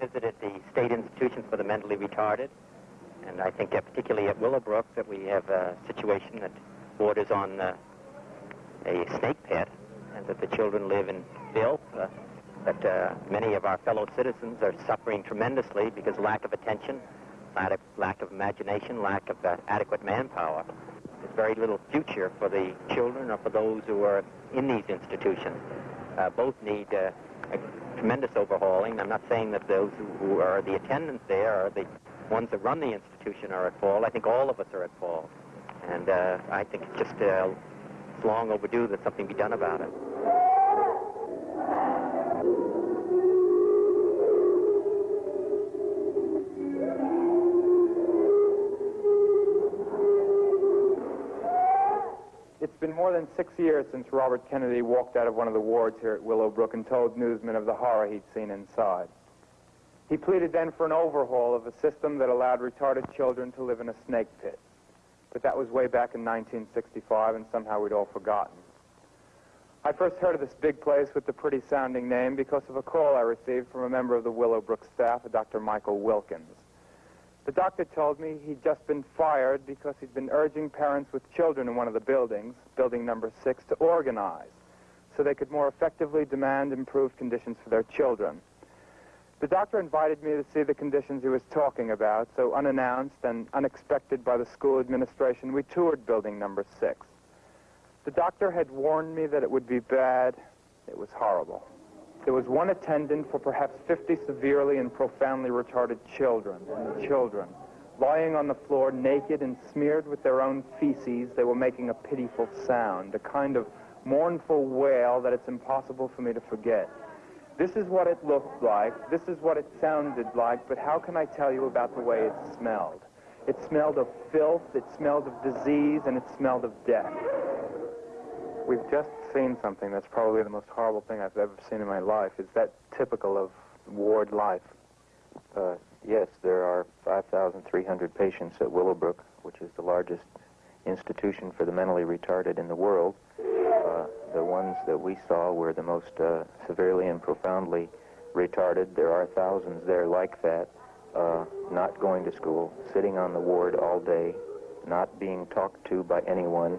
visited the state institutions for the mentally retarded, and I think uh, particularly at Willowbrook that we have a situation that borders on uh, a snake pit, and that the children live in filth. Uh, that uh, many of our fellow citizens are suffering tremendously because lack of attention, lack of, lack of imagination, lack of uh, adequate manpower. There's very little future for the children or for those who are in these institutions. Uh, both need a tremendous overhauling. I'm not saying that those who, who are the attendants there or the ones that run the institution are at fault. I think all of us are at fault. And uh, I think it's just uh, it's long overdue that something be done about it. It's been more than six years since Robert Kennedy walked out of one of the wards here at Willowbrook and told newsmen of the horror he'd seen inside. He pleaded then for an overhaul of a system that allowed retarded children to live in a snake pit. But that was way back in 1965, and somehow we'd all forgotten. I first heard of this big place with the pretty sounding name because of a call I received from a member of the Willowbrook staff, a Dr. Michael Wilkins. The doctor told me he'd just been fired because he'd been urging parents with children in one of the buildings, building number six, to organize so they could more effectively demand improved conditions for their children. The doctor invited me to see the conditions he was talking about, so unannounced and unexpected by the school administration, we toured building number six. The doctor had warned me that it would be bad. It was horrible. There was one attendant for perhaps 50 severely and profoundly retarded children, and the children, lying on the floor naked and smeared with their own feces, they were making a pitiful sound, a kind of mournful wail that it's impossible for me to forget. This is what it looked like. This is what it sounded like. But how can I tell you about the way it smelled? It smelled of filth, it smelled of disease, and it smelled of death. We've just seen something that's probably the most horrible thing I've ever seen in my life. Is that typical of ward life? Uh, yes, there are 5,300 patients at Willowbrook, which is the largest institution for the mentally retarded in the world. Uh, the ones that we saw were the most uh, severely and profoundly retarded. There are thousands there like that, uh, not going to school, sitting on the ward all day, not being talked to by anyone,